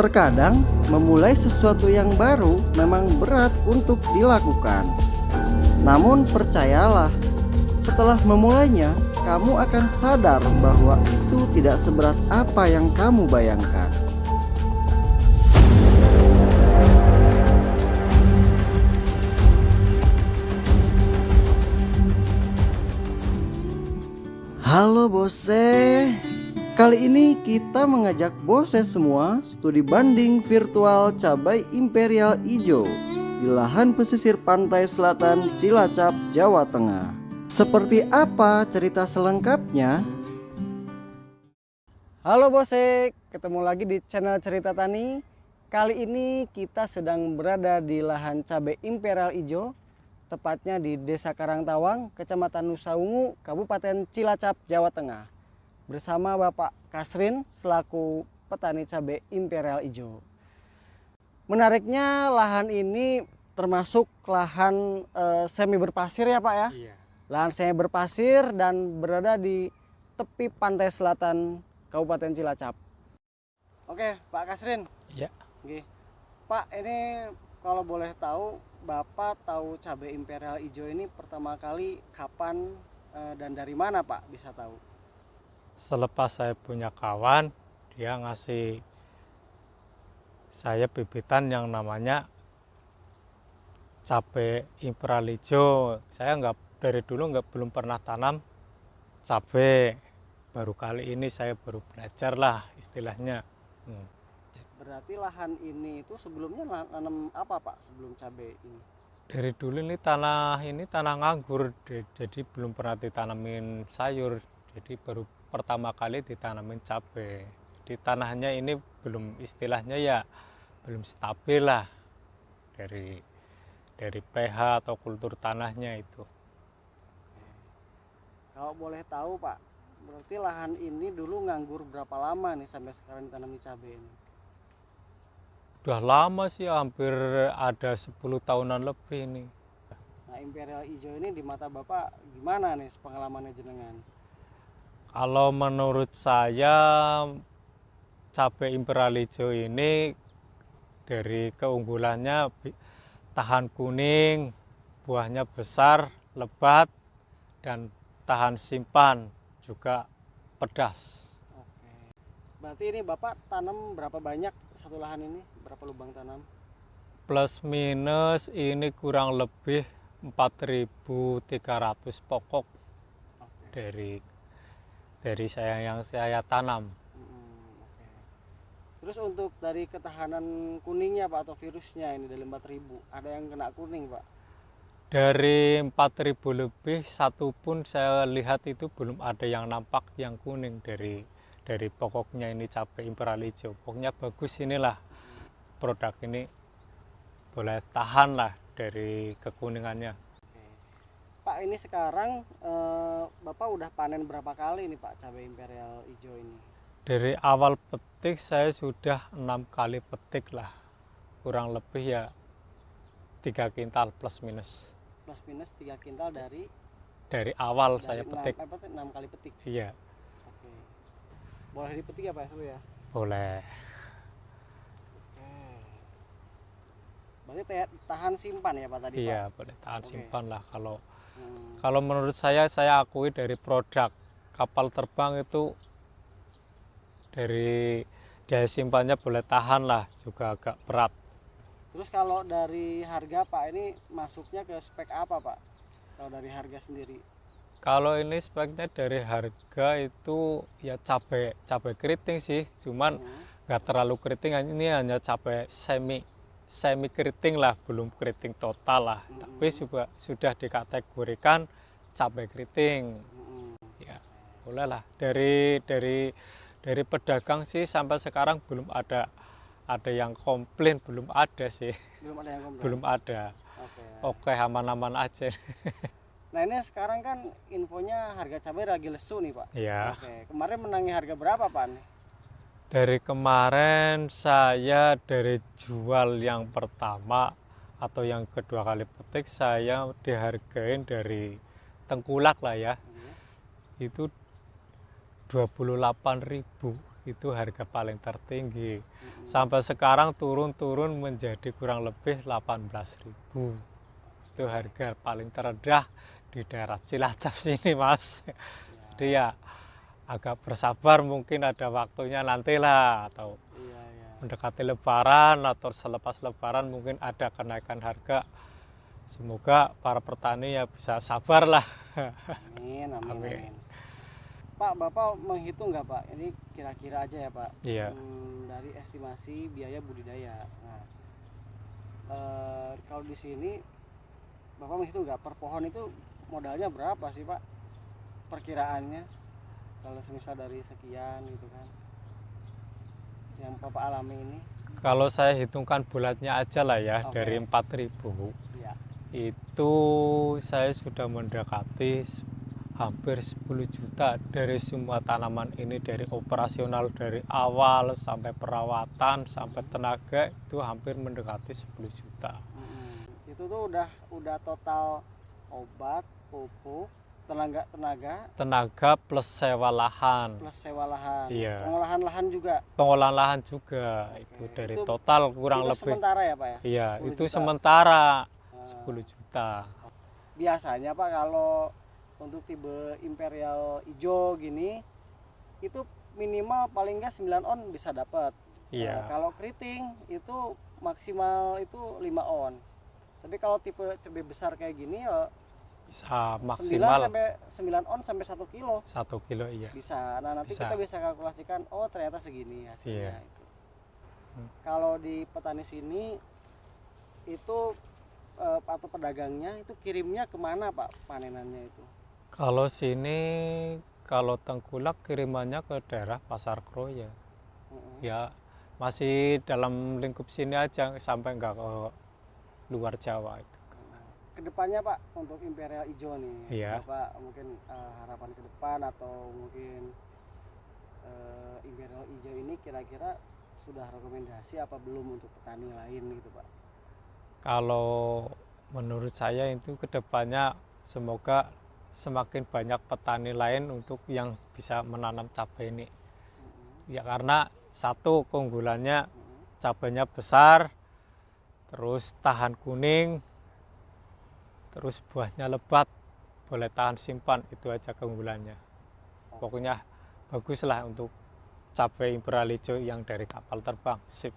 Terkadang memulai sesuatu yang baru memang berat untuk dilakukan. Namun percayalah, setelah memulainya, kamu akan sadar bahwa itu tidak seberat apa yang kamu bayangkan. Halo bose Kali ini kita mengajak bose semua studi banding virtual cabai imperial hijau Di lahan pesisir pantai selatan Cilacap, Jawa Tengah Seperti apa cerita selengkapnya? Halo bose, ketemu lagi di channel Cerita Tani Kali ini kita sedang berada di lahan cabai imperial hijau tepatnya di Desa Karangtawang, Kecamatan Nusa Ungu, Kabupaten Cilacap, Jawa Tengah. Bersama Bapak Kasrin selaku petani cabai imperial hijau. Menariknya lahan ini termasuk lahan e, semi berpasir ya Pak ya? Iya. Lahan semi berpasir dan berada di tepi pantai selatan Kabupaten Cilacap. Oke, Pak Kasrin. Iya. Oke. Pak, ini kalau boleh tahu Bapak tahu cabai imperial hijau ini pertama kali kapan eh, dan dari mana Pak bisa tahu? Selepas saya punya kawan, dia ngasih saya bibitan yang namanya cabai imperial hijau. Saya nggak dari dulu nggak belum pernah tanam cabai. Baru kali ini saya baru belajar lah istilahnya. Hmm. Berarti lahan ini itu sebelumnya nanam apa Pak sebelum cabai ini? Dari dulu ini tanah ini tanah nganggur, jadi belum pernah ditanamin sayur. Jadi baru pertama kali ditanamin cabai. Di tanahnya ini belum istilahnya ya belum stabil lah dari dari pH atau kultur tanahnya itu. Kalau boleh tahu Pak, berarti lahan ini dulu nganggur berapa lama nih sampai sekarang ditanami cabai ini? Udah lama sih, hampir ada 10 tahunan lebih ini. Nah, imperial hijau ini di mata Bapak gimana nih pengalamannya jenengan? Kalau menurut saya cabai imperial hijau ini dari keunggulannya tahan kuning, buahnya besar, lebat, dan tahan simpan juga pedas. Oke. Berarti ini Bapak tanam berapa banyak satu lahan ini? Berapa lubang tanam? Plus minus ini kurang lebih 4.300 pokok Oke. dari dari saya yang saya tanam. Terus untuk dari ketahanan kuningnya Pak atau virusnya ini dari 4000 ada yang kena kuning Pak? Dari 4.000 lebih satu pun saya lihat itu belum ada yang nampak yang kuning dari dari pokoknya ini cabai imperial hijau. Pokoknya bagus inilah produk ini boleh tahan lah dari kekuningannya. Pak ini sekarang eh, Bapak udah panen berapa kali nih Pak cabai imperial hijau ini? Dari awal petik saya sudah enam kali petik lah, kurang lebih ya tiga kintal plus minus. Plus minus 3 kintal dari, Dari awal dari saya enam- petik, apa, enam kali petik. iya Oke. Boleh dipetik ya Pak Seru ya? boleh. Oke. Berarti tahan simpan ya Pak tadi Iya Pak? boleh tahan Oke. simpan lah kalau Hmm. kalau menurut saya saya akui dari produk kapal terbang itu dari daya simpannya boleh tahan lah juga agak berat. Terus kalau dari harga Pak ini masuknya ke spek apa Pak? Kalau dari harga sendiri? Kalau ini speknya dari harga itu ya cabai cabai keriting sih, cuman Hmm. nggak terlalu keriting ini hanya cabai semi semi keriting lah belum keriting total lah Mm-mm. tapi juga sudah dikategorikan cabai keriting Hmm. ya boleh lah dari dari dari pedagang sih sampai sekarang belum ada ada yang komplain belum ada sih Belum ada yang komplain? belum ada Oke. oke aman-aman aja Nah ini sekarang kan infonya harga cabai lagi lesu nih Pak. ya Oke. Kemarin menangi harga berapa Pak? Dari kemarin saya dari jual yang pertama atau yang kedua kali petik saya dihargain dari tengkulak lah ya Iya. itu 28.000 itu harga paling tertinggi. Mm-mm. Sampai sekarang turun-turun menjadi kurang lebih 18.000. Itu harga paling terendah di daerah Cilacap sini, Mas. Jadi ya agak bersabar mungkin ada waktunya nantilah atau Iya, iya. mendekati lebaran atau selepas lebaran mungkin ada kenaikan harga. Semoga para petani ya bisa sabar lah. Amin, amin, Amin. amin. Pak, Bapak menghitung nggak Pak? Ini kira-kira aja ya Pak. Iya. Hmm, dari estimasi biaya budidaya. Nah, eh, kalau di sini Bapak menghitung nggak per pohon itu modalnya berapa sih Pak? Perkiraannya kalau semisal dari sekian gitu kan? Yang Bapak alami ini? Kalau saya hitungkan bulatnya aja lah ya Oke. dari 4.000 Ya. itu saya sudah mendekati hampir 10 juta dari semua tanaman ini dari operasional dari awal sampai perawatan sampai tenaga itu hampir mendekati 10 juta. Mm-mm. Itu tuh udah udah total obat, pupuk, tenaga tenaga Tenaga plus sewa lahan. plus sewa lahan. Iya. Pengolahan lahan juga. Pengolahan lahan juga Oke. itu dari Itu- total kurang itu lebih. sementara ya Pak ya? Iya, 10 itu juta. sementara Nah, 10 juta. biasanya Pak kalau untuk tipe imperial hijau gini itu minimal paling nggak 9 on bisa dapat. Nah, Iya. kalau keriting itu maksimal itu 5 on. Tapi kalau tipe cabai besar kayak gini ya Bisa 9 maksimal sampai 9 on sampai 1 kilo satu kilo iya. bisa. Nah, nanti Bisa. kita bisa kalkulasikan oh ternyata segini hasilnya Iya. itu. Hmm. Kalau di petani sini itu eh, atau pedagangnya itu kirimnya ke mana Pak panenannya itu? Kalau sini kalau tengkulak kirimannya ke daerah Pasar Kroya. Mm-mm. Ya masih dalam lingkup sini aja sampai nggak ke luar Jawa itu. Ke depannya Pak untuk imperial hijau nih, Iya. Bapak mungkin eh, harapan ke depan atau mungkin eh, imperial hijau ini kira-kira sudah rekomendasi apa belum untuk petani lain gitu Pak? Kalau menurut saya itu ke depannya semoga semakin banyak petani lain untuk yang bisa menanam cabai ini. Mm-mm. Ya karena satu keunggulannya Mm-mm. cabainya besar, terus tahan kuning, terus buahnya lebat, boleh tahan simpan, itu aja keunggulannya. Pokoknya baguslah untuk cabai imperial hijau yang dari kapal terbang. Sip.